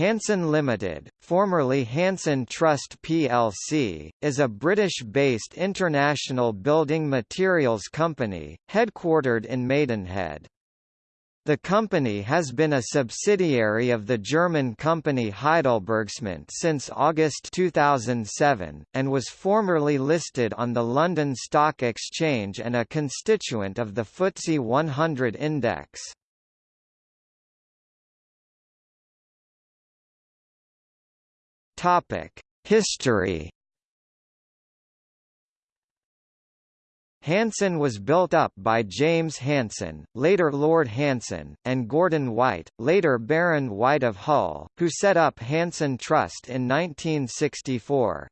Hanson Limited, formerly Hanson Trust plc, is a British-based international building materials company, headquartered in Maidenhead. The company has been a subsidiary of the German company HeidelbergCement since August 2007, and was formerly listed on the London Stock Exchange and a constituent of the FTSE 100 index. Topic: History. Hanson was built up by James Hanson, later Lord Hanson, and Gordon White, later Baron White of Hull, who set up Hanson Trust in 1964.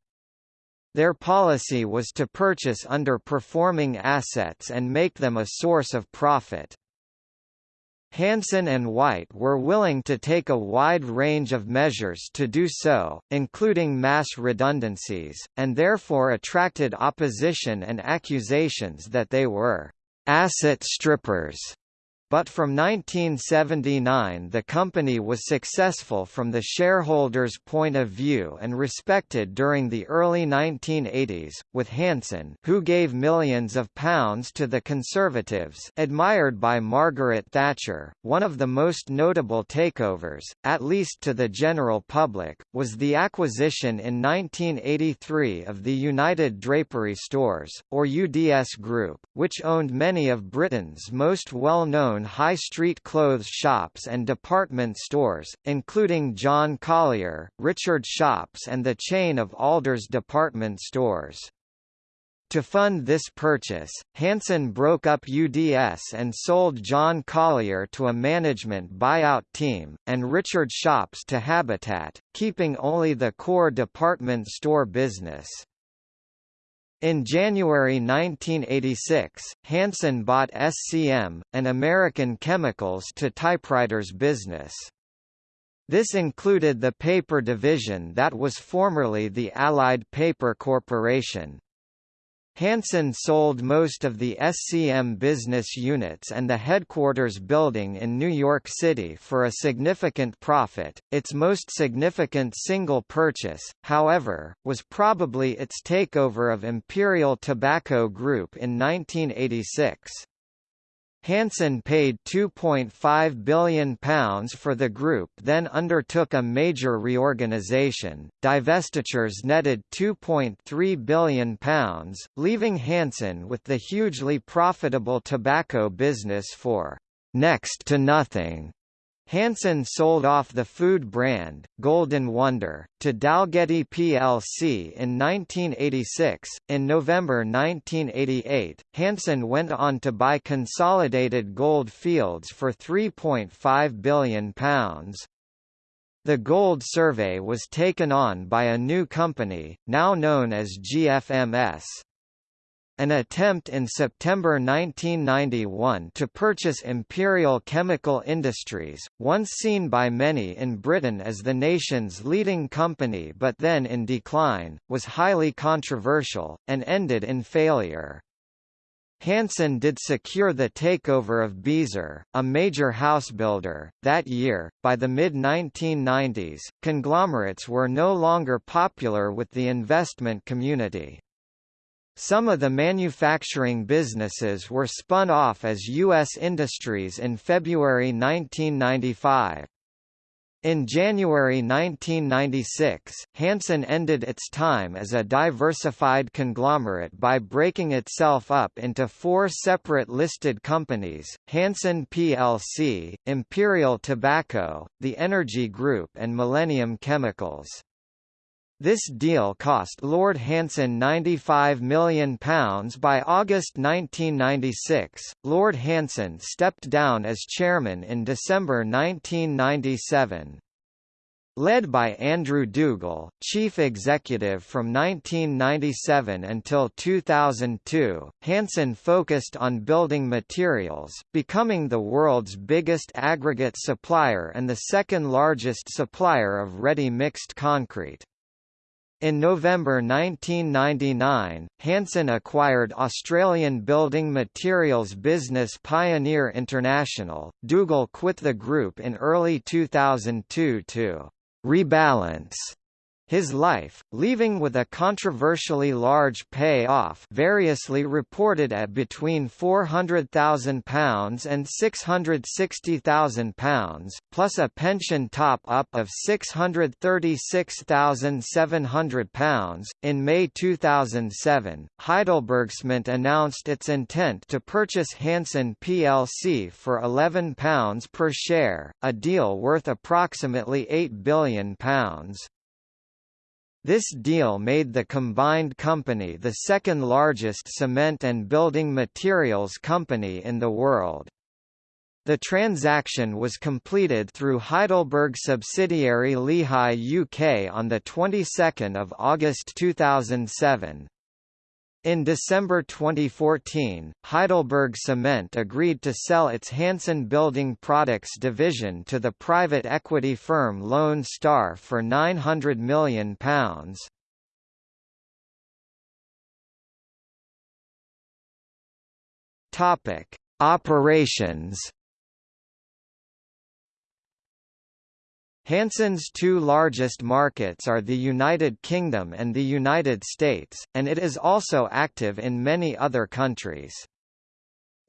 Their policy was to purchase underperforming assets and make them a source of profit. Hanson and White were willing to take a wide range of measures to do so, including mass redundancies, and therefore attracted opposition and accusations that they were asset strippers. But from 1979 the company was successful from the shareholders' point of view and respected during the early 1980s, with Hanson who gave millions of pounds to the Conservatives admired by Margaret Thatcher. One of the most notable takeovers, at least to the general public, was the acquisition in 1983 of the United Drapery Stores, or UDS Group, which owned many of Britain's most well-known high street clothes shops and department stores, including John Collier, Richard Shops and the chain of Alders department stores. To fund this purchase, Hanson broke up UDS and sold John Collier to a management buyout team, and Richard Shops to Habitat, keeping only the core department store business. In January 1986, Hanson bought SCM, an American chemicals to typewriters business. This included the paper division that was formerly the Allied Paper Corporation. Hanson sold most of the SCM business units and the headquarters building in New York City for a significant profit. Its most significant single purchase, however, was probably its takeover of Imperial Tobacco Group in 1986. Hanson paid £2.5 billion for the group then undertook a major reorganisation, divestitures netted £2.3 billion, leaving Hanson with the hugely profitable tobacco business for «next to nothing». Hanson sold off the food brand, Golden Wonder, to Dalgety plc in 1986. In November 1988, Hanson went on to buy Consolidated Gold Fields for £3.5 billion. The gold survey was taken on by a new company, now known as GFMS. An attempt in September 1991 to purchase Imperial Chemical Industries, once seen by many in Britain as the nation's leading company but then in decline, was highly controversial, and ended in failure. Hanson did secure the takeover of Beazer, a major housebuilder, that year. By the mid 1990s, conglomerates were no longer popular with the investment community. Some of the manufacturing businesses were spun off as U.S. Industries in February 1995. In January 1996, Hanson ended its time as a diversified conglomerate by breaking itself up into four separate listed companies, Hanson plc, Imperial Tobacco, the Energy Group and Millennium Chemicals. This deal cost Lord Hanson £95 million by August 1996. Lord Hanson stepped down as chairman in December 1997. Led by Andrew Dougal, chief executive from 1997 until 2002, Hanson focused on building materials, becoming the world's biggest aggregate supplier and the second largest supplier of ready mixed concrete. In November 1999, Hanson acquired Australian building materials business Pioneer International. Dougal quit the group in early 2002 to rebalance his life, leaving with a controversially large pay-off variously reported at between £400,000 and £660,000, plus a pension top-up of £636,700. In May 2007, HeidelbergCement announced its intent to purchase Hanson plc for £11 per share, a deal worth approximately £8 billion. This deal made the combined company the second largest cement and building materials company in the world. The transaction was completed through Heidelberg subsidiary Lehigh UK on the 22nd of August 2007. In December 2014, Heidelberg Cement agreed to sell its Hanson Building Products division to the private equity firm Lone Star for £900 million. Operations Hanson's two largest markets are the United Kingdom and the United States, and it is also active in many other countries.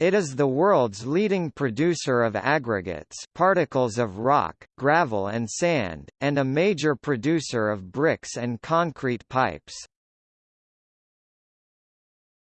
It is the world's leading producer of aggregates particles of rock, gravel and sand, and a major producer of bricks and concrete pipes.